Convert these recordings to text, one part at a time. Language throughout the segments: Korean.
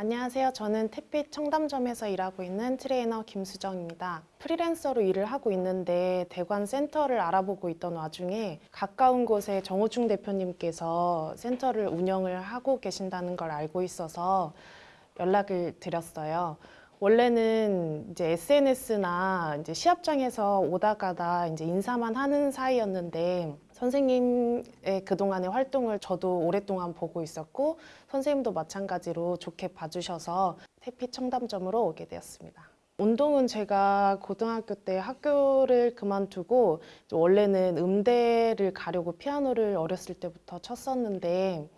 안녕하세요. 저는 태빛 청담점에서 일하고 있는 트레이너 김수정입니다. 프리랜서로 일을 하고 있는데 대관 센터를 알아보고 있던 와중에 가까운 곳에 정호충 대표님께서 센터를 운영을 하고 계신다는 걸 알고 있어서 연락을 드렸어요. 원래는 이제 SNS나 이제 시합장에서 오다 가다 이제 인사만 하는 사이였는데 선생님의 그동안의 활동을 저도 오랫동안 보고 있었고 선생님도 마찬가지로 좋게 봐주셔서 태피 청담점으로 오게 되었습니다. 운동은 제가 고등학교 때 학교를 그만두고 원래는 음대를 가려고 피아노를 어렸을 때부터 쳤었는데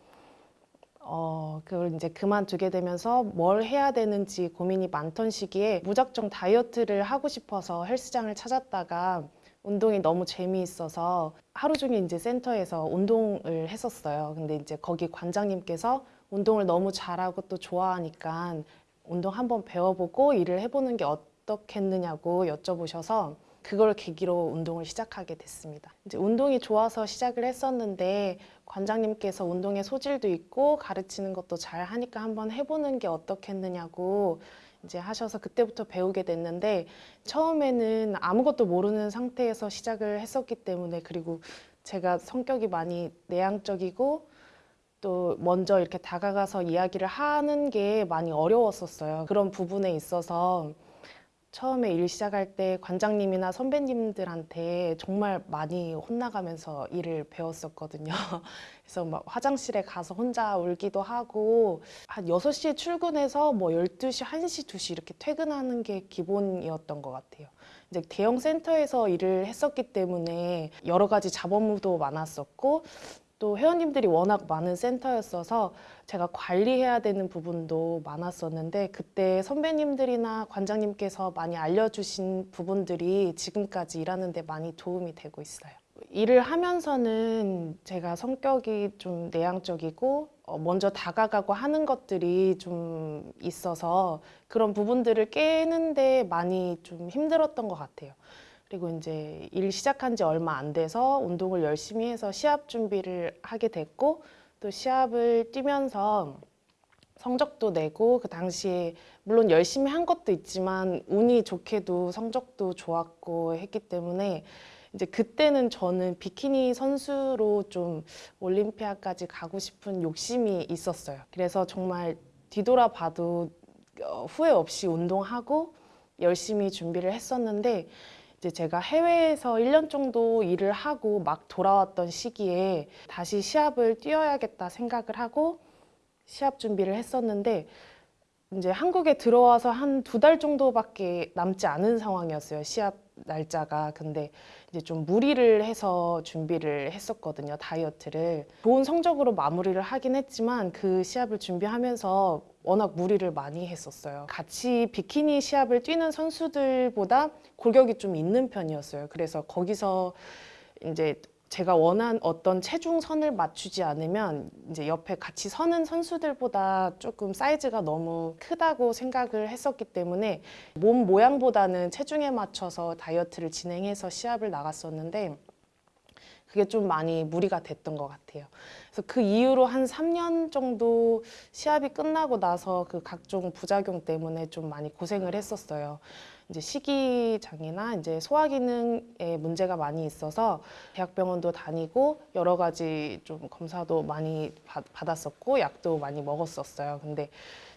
어, 그걸 이제 그만두게 되면서 뭘 해야 되는지 고민이 많던 시기에 무작정 다이어트를 하고 싶어서 헬스장을 찾았다가 운동이 너무 재미있어서 하루 종일 이제 센터에서 운동을 했었어요. 근데 이제 거기 관장님께서 운동을 너무 잘하고 또 좋아하니까 운동 한번 배워보고 일을 해보는 게 어떻겠느냐고 여쭤보셔서 그걸 계기로 운동을 시작하게 됐습니다. 이제 운동이 좋아서 시작을 했었는데 관장님께서 운동에 소질도 있고 가르치는 것도 잘 하니까 한번 해보는 게 어떻겠느냐고 이제 하셔서 그때부터 배우게 됐는데 처음에는 아무것도 모르는 상태에서 시작을 했었기 때문에 그리고 제가 성격이 많이 내향적이고 또 먼저 이렇게 다가가서 이야기를 하는 게 많이 어려웠었어요. 그런 부분에 있어서 처음에 일 시작할 때 관장님이나 선배님들한테 정말 많이 혼나가면서 일을 배웠었거든요. 그래서 막 화장실에 가서 혼자 울기도 하고 한 6시에 출근해서 뭐 12시, 1시, 2시 이렇게 퇴근하는 게 기본이었던 것 같아요. 이제 대형 센터에서 일을 했었기 때문에 여러 가지 잡업무도 많았었고 또 회원님들이 워낙 많은 센터였어서 제가 관리해야 되는 부분도 많았었는데 그때 선배님들이나 관장님께서 많이 알려주신 부분들이 지금까지 일하는 데 많이 도움이 되고 있어요. 일을 하면서는 제가 성격이 좀 내향적이고 어, 먼저 다가가고 하는 것들이 좀 있어서 그런 부분들을 깨는데 많이 좀 힘들었던 것 같아요. 그리고 이제 일 시작한 지 얼마 안 돼서 운동을 열심히 해서 시합 준비를 하게 됐고 또 시합을 뛰면서 성적도 내고 그 당시에 물론 열심히 한 것도 있지만 운이 좋게도 성적도 좋았고 했기 때문에 이제 그때는 저는 비키니 선수로 좀 올림피아까지 가고 싶은 욕심이 있었어요. 그래서 정말 뒤돌아봐도 어, 후회 없이 운동하고 열심히 준비를 했었는데 이제 제가 해외에서 1년 정도 일을 하고 막 돌아왔던 시기에 다시 시합을 뛰어야겠다 생각을 하고 시합 준비를 했었는데 이제 한국에 들어와서 한 두 달 정도밖에 남지 않은 상황이었어요. 시합 날짜가. 근데 이제 좀 무리를 해서 준비를 했었거든요. 다이어트를. 좋은 성적으로 마무리를 하긴 했지만 그 시합을 준비하면서 워낙 무리를 많이 했었어요. 같이 비키니 시합을 뛰는 선수들보다 골격이 좀 있는 편이었어요. 그래서 거기서 이제 제가 원한 어떤 체중선을 맞추지 않으면 이제 옆에 같이 서는 선수들보다 조금 사이즈가 너무 크다고 생각을 했었기 때문에 몸 모양보다는 체중에 맞춰서 다이어트를 진행해서 시합을 나갔었는데 그게 좀 많이 무리가 됐던 것 같아요. 그래서 그 이후로 한 3년 정도 시합이 끝나고 나서 그 각종 부작용 때문에 좀 많이 고생을 했었어요. 이제 식이장애나 이제 소화기능에 문제가 많이 있어서 대학병원도 다니고 여러 가지 좀 검사도 많이 받, 받았었고 약도 많이 먹었었어요. 근데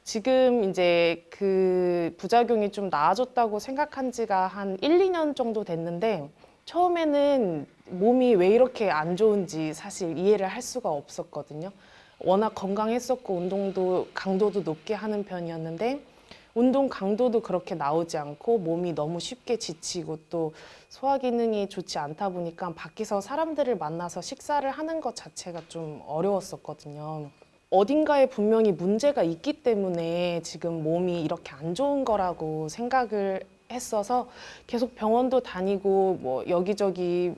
지금 이제 그 부작용이 좀 나아졌다고 생각한 지가 한 1, 2년 정도 됐는데 처음에는 몸이 왜 이렇게 안 좋은지 사실 이해를 할 수가 없었거든요. 워낙 건강했었고 운동도 강도도 높게 하는 편이었는데 운동 강도도 그렇게 나오지 않고 몸이 너무 쉽게 지치고 또 소화 기능이 좋지 않다 보니까 밖에서 사람들을 만나서 식사를 하는 것 자체가 좀 어려웠었거든요. 어딘가에 분명히 문제가 있기 때문에 지금 몸이 이렇게 안 좋은 거라고 생각을 했어서 계속 병원도 다니고 뭐 여기저기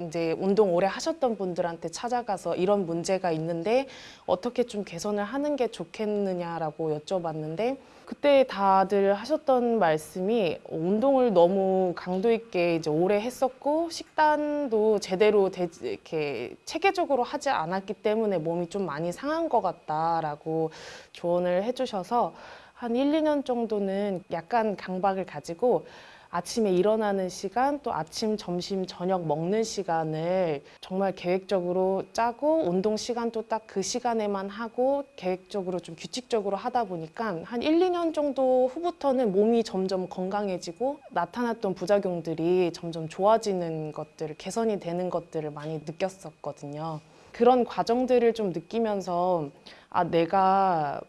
이제 운동 오래 하셨던 분들한테 찾아가서 이런 문제가 있는데 어떻게 좀 개선을 하는 게 좋겠느냐라고 여쭤봤는데 그때 다들 하셨던 말씀이 운동을 너무 강도 있게 이제 오래 했었고 식단도 제대로 되, 이렇게 체계적으로 하지 않았기 때문에 몸이 좀 많이 상한 것 같다라고 조언을 해주셔서 한 1, 2년 정도는 약간 강박을 가지고 아침에 일어나는 시간, 또 아침, 점심, 저녁 먹는 시간을 정말 계획적으로 짜고 운동 시간도 딱 그 시간에만 하고 계획적으로 좀 규칙적으로 하다 보니까 한 1, 2년 정도 후부터는 몸이 점점 건강해지고 나타났던 부작용들이 점점 좋아지는 것들, 개선이 되는 것들을 많이 느꼈었거든요. 그런 과정들을 좀 느끼면서 아, 내가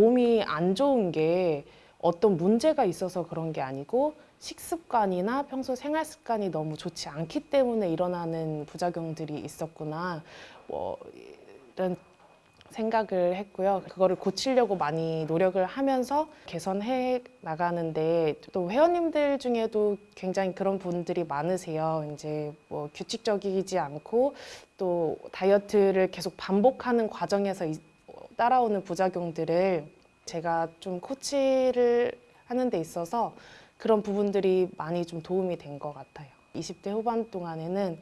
몸이 안 좋은 게 어떤 문제가 있어서 그런 게 아니고 식습관이나 평소 생활 습관이 너무 좋지 않기 때문에 일어나는 부작용들이 있었구나. 뭐 이런 생각을 했고요. 그거를 고치려고 많이 노력을 하면서 개선해 나가는데 또 회원님들 중에도 굉장히 그런 분들이 많으세요. 이제 뭐 규칙적이지 않고 또 다이어트를 계속 반복하는 과정에서 이- 따라오는 부작용들을 제가 좀 코치를 하는 데 있어서 그런 부분들이 많이 좀 도움이 된 것 같아요. 20대 후반 동안에는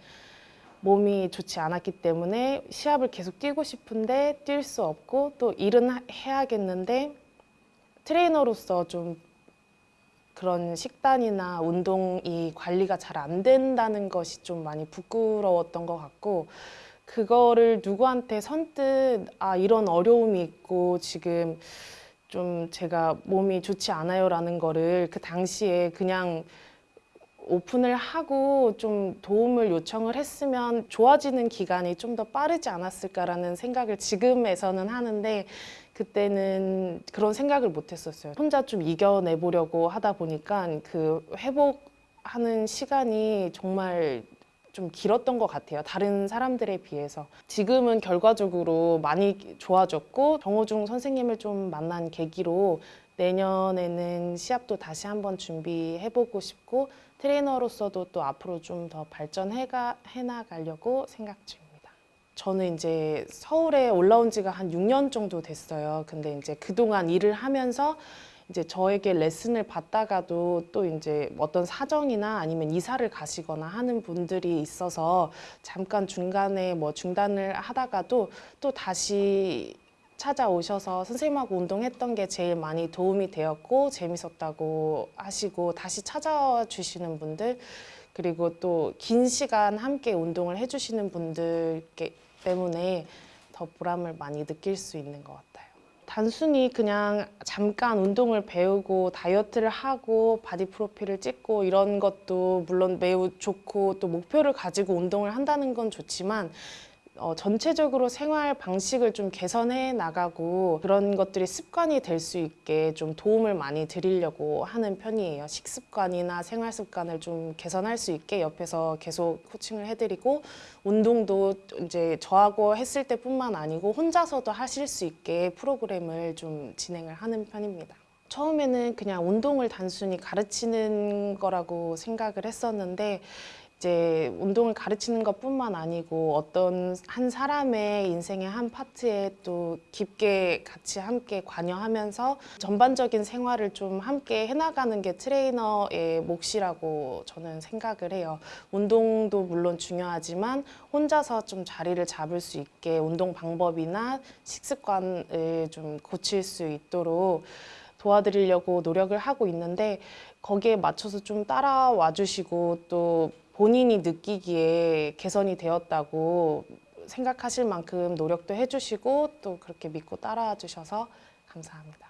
몸이 좋지 않았기 때문에 시합을 계속 뛰고 싶은데 뛸 수 없고 또 일은 하- 해야겠는데 트레이너로서 좀 그런 식단이나 운동이 관리가 잘 안 된다는 것이 좀 많이 부끄러웠던 것 같고 그거를 누구한테 선뜻 아 이런 어려움이 있고 지금 좀 제가 몸이 좋지 않아요 라는 거를 그 당시에 그냥 오픈을 하고 좀 도움을 요청을 했으면 좋아지는 기간이 좀 더 빠르지 않았을까라는 생각을 지금에서는 하는데 그때는 그런 생각을 못 했었어요. 혼자 좀 이겨내 보려고 하다 보니까 그 회복하는 시간이 정말 좀 길었던 것 같아요. 다른 사람들에 비해서. 지금은 결과적으로 많이 좋아졌고 정호중 선생님을 좀 만난 계기로 내년에는 시합도 다시 한번 준비해보고 싶고 트레이너로서도 또 앞으로 좀 더 발전해가 해나가려고 생각 중입니다. 저는 이제 서울에 올라온 지가 한 6년 정도 됐어요. 근데 이제 그동안 일을 하면서 이제 저에게 레슨을 받다가도 또 이제 어떤 사정이나 아니면 이사를 가시거나 하는 분들이 있어서 잠깐 중간에 뭐 중단을 하다가도 또 다시 찾아오셔서 선생님하고 운동했던 게 제일 많이 도움이 되었고 재밌었다고 하시고 다시 찾아와 주시는 분들 그리고 또 긴 시간 함께 운동을 해주시는 분들 때문에 더 보람을 많이 느낄 수 있는 것 같아요. 단순히 그냥 잠깐 운동을 배우고 다이어트를 하고 바디 프로필을 찍고 이런 것도 물론 매우 좋고 또 목표를 가지고 운동을 한다는 건 좋지만 어, 전체적으로 생활 방식을 좀 개선해 나가고 그런 것들이 습관이 될 수 있게 좀 도움을 많이 드리려고 하는 편이에요. 식습관이나 생활 습관을 좀 개선할 수 있게 옆에서 계속 코칭을 해드리고 운동도 이제 저하고 했을 때뿐만 아니고 혼자서도 하실 수 있게 프로그램을 좀 진행을 하는 편입니다. 처음에는 그냥 운동을 단순히 가르치는 거라고 생각을 했었는데 이제 운동을 가르치는 것뿐만 아니고 어떤 한 사람의 인생의 한 파트에 또 깊게 같이 함께 관여하면서 전반적인 생활을 좀 함께 해나가는 게 트레이너의 몫이라고 저는 생각을 해요. 운동도 물론 중요하지만 혼자서 좀 자리를 잡을 수 있게 운동 방법이나 식습관을 좀 고칠 수 있도록 도와드리려고 노력을 하고 있는데 거기에 맞춰서 좀 따라와 주시고 또 본인이 느끼기에 개선이 되었다고 생각하실 만큼 노력도 해주시고 또 그렇게 믿고 따라와 주셔서 감사합니다.